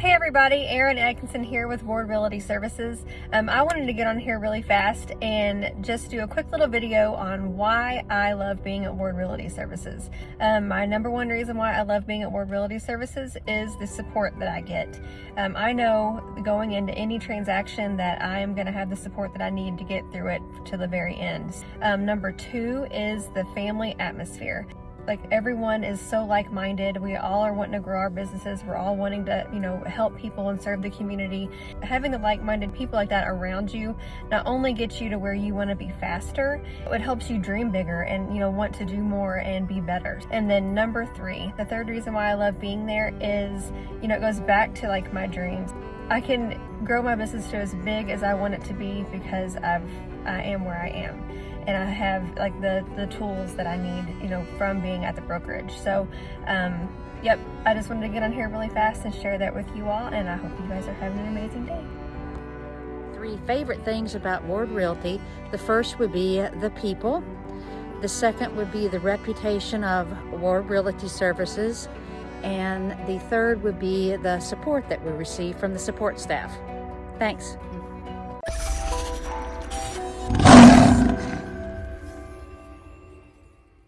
Hey everybody, Erin Atkinson here with Ward Realty Services. Um, I wanted to get on here really fast and just do a quick little video on why I love being at Ward Realty Services. Um, my number one reason why I love being at Ward Realty Services is the support that I get. Um, I know going into any transaction that I am going to have the support that I need to get through it to the very end. Um, number two is the family atmosphere like everyone is so like-minded. We all are wanting to grow our businesses. We're all wanting to you know help people and serve the community. Having the like-minded people like that around you not only gets you to where you want to be faster it helps you dream bigger and you know want to do more and be better. And then number three the third reason why i love being there is you know it goes back to like my dreams i can grow my business to as big as i want it to be because i've i am where i am and I have like the, the tools that I need, you know, from being at the brokerage. So, um, yep, I just wanted to get on here really fast and share that with you all, and I hope you guys are having an amazing day. Three favorite things about Ward Realty. The first would be the people. The second would be the reputation of Ward Realty Services. And the third would be the support that we receive from the support staff. Thanks.